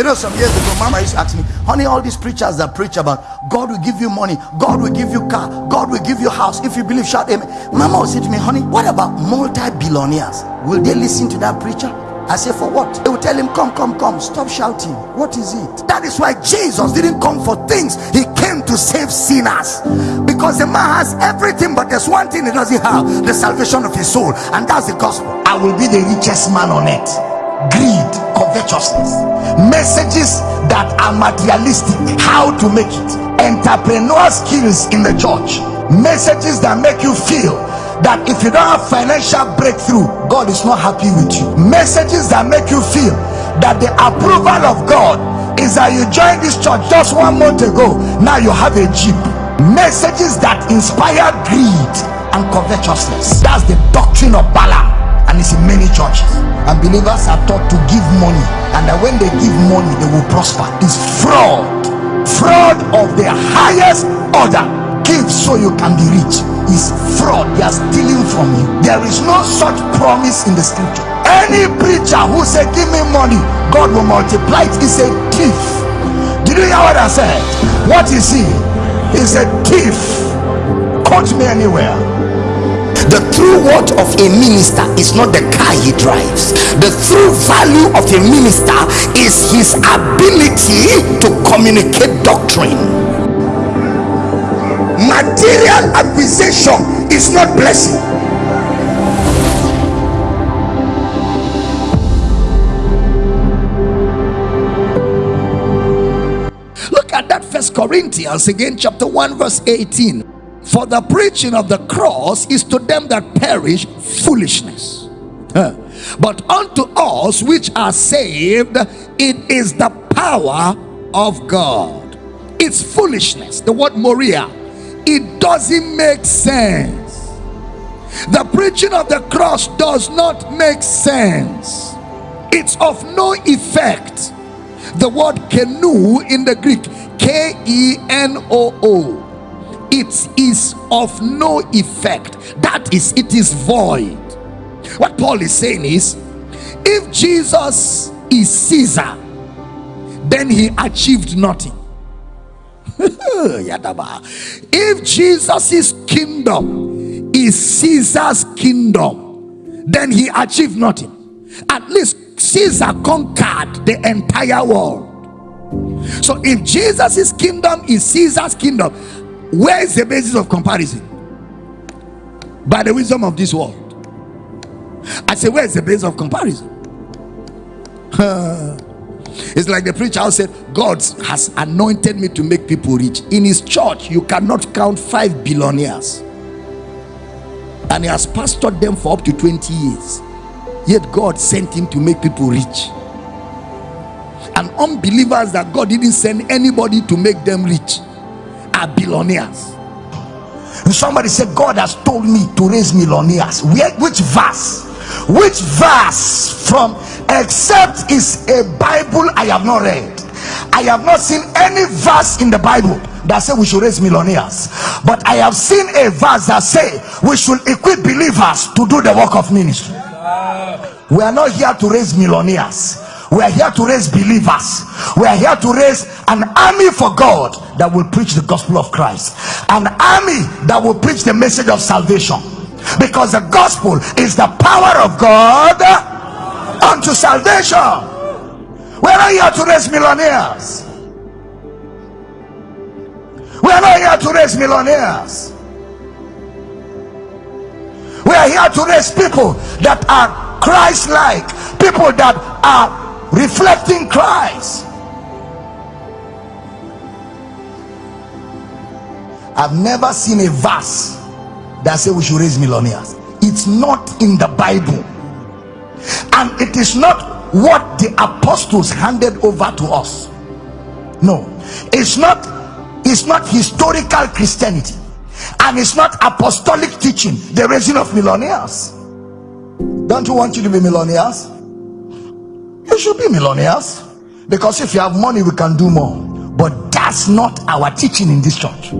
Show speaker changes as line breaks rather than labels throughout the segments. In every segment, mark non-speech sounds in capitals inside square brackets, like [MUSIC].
You know, some years ago, Mama used to ask me, honey, all these preachers that preach about God will give you money, God will give you car, God will give you house. If you believe, shout amen. Mama would say to me, honey, what about multi-billionaires? Will they listen to that preacher? I say, for what? They will tell him, come, come, come, stop shouting. What is it? That is why Jesus didn't come for things. He came to save sinners. Because the man has everything, but there's one thing he doesn't have, the salvation of his soul. And that's the gospel. I will be the richest man on earth. Greed, covetousness, messages that are materialistic, how to make it, entrepreneur skills in the church, messages that make you feel that if you don't have financial breakthrough god is not happy with you. Messages that make you feel that the approval of god is that you joined this church just one month ago now you have a jeep. Messages that inspire greed and covetousness. That's the doctrine of balaam and it's in many churches. And believers are taught to give money and that when they give money they will prosper. It's fraud. Fraud of the highest order. Give so you can be rich is fraud. They are stealing from you. There is no such promise in the scripture. Any preacher who say give me money god will multiply it. Is a thief. Did you hear what i said? What is he? He's a thief. Quote me anywhere.
The true worth of a minister is not the car he drives. The true value of a minister is his ability to communicate doctrine
material acquisition is not blessing.
Look at that first corinthians again chapter 1 verse 18 for the preaching of the cross is to them that perish foolishness. Huh. but unto us which are saved it is the power of god. It's foolishness. The word moria it doesn't make sense. The preaching of the cross does not make sense. It's of no effect. The word kenoo in the greek k-e-n-o-o it is of no effect. That is it is void. What paul is saying is if jesus is caesar then he achieved nothing. [LAUGHS] if jesus' kingdom is caesar's kingdom then he achieved nothing. At least caesar conquered the entire world. So if jesus' kingdom is caesar's kingdom where is the basis of comparison? By the wisdom of this world. I say where is the basis of comparison [LAUGHS] it's like the preacher said god has anointed me to make people rich. In his church you cannot count five billionaires. And he has pastored them for up to 20 years. Yet god sent him to make people rich. And unbelievers that god didn't send anybody to make them rich are billionaires.
And somebody said god has told me to raise millionaires. Which verse which verse from except is a bible i have not read. I have not seen any verse in the bible that say we should raise millionaires. But i have seen a verse that say we should equip believers to do the work of ministry. We are not here to raise millionaires. We are here to raise believers. We are here to raise an army for god that will preach the gospel of christ. An army that will preach the message of salvation because the gospel is the power of god unto salvation. We are not here to raise millionaires. We are not here to raise millionaires. We are here to raise people that are christ-like people that are reflecting christ. I've never seen a verse that say we should raise millionaires. It's not in the bible. And it is not what the apostles handed over to us. No. It's not it's not historical christianity. And it's not apostolic teaching the raising of millionaires. Don't you want you to be millionaires? You should be millionaires. Because if you have money we can do more. But that's not our teaching in this church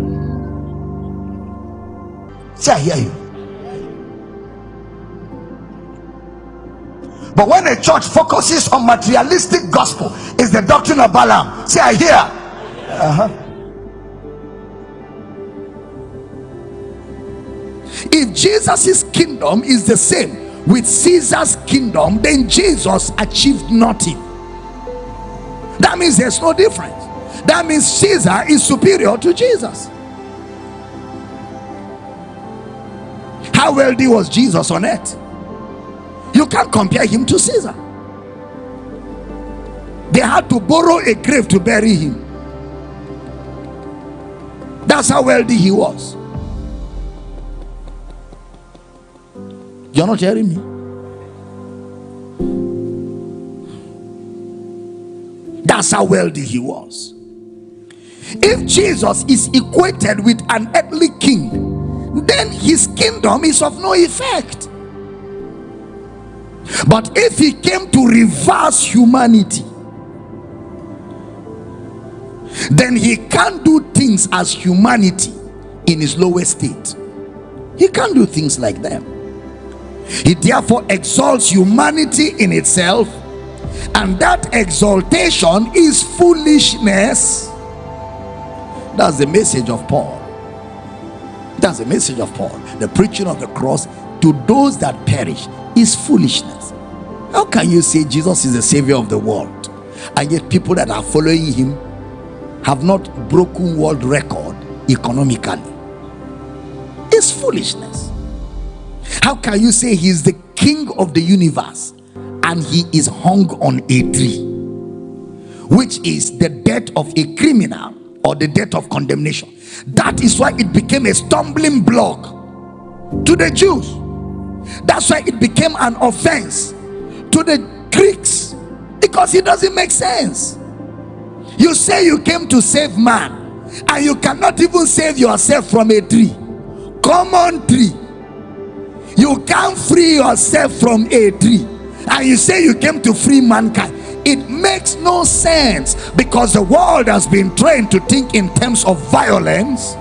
see i hear you But when a church focuses on materialistic gospel, it's the doctrine of Balaam. See, I hear. Uh-huh.
If Jesus' kingdom is the same with Caesar's kingdom, then Jesus achieved nothing. That means there's no difference. That means Caesar is superior to Jesus. How wealthy was Jesus on earth? You can't compare him to Caesar. They had to borrow a grave to bury him. That's how wealthy he was. You're not hearing me? That's how wealthy he was. If Jesus is equated with an earthly king, then his kingdom is of no effect. But if he came to reverse humanity, then he can't do things as humanity in his lowest state. He can't do things like them. He therefore exalts humanity in itself, and that exaltation is foolishness. That's the message of Paul. That's the message of Paul. The preaching of the cross to those that perish is foolishness. How can you say Jesus is the savior of the world and yet people that are following him have not broken world record economically? It's foolishness. How can you say he's the king of the universe and he is hung on a tree, which is the death of a criminal or the death of condemnation? That is why it became a stumbling block to the Jews. That's why it became an offense to the Greeks because it doesn't make sense. You say you came to save man and you cannot even save yourself from a tree, common tree. You can't free yourself from a tree, and you say you came to free mankind. It makes no sense because the world has been trained to think in terms of violence,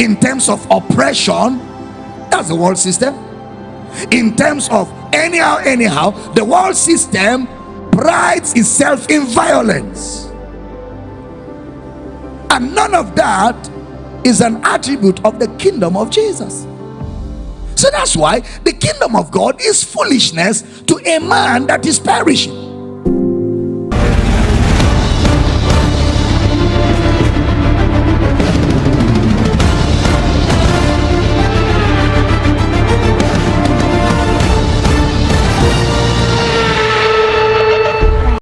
in terms of oppression. That's the world system. In terms of anyhow anyhow the world system prides itself in violence. And none of that is an attribute of the kingdom of jesus so that's why the kingdom of god is foolishness to a man that is perishing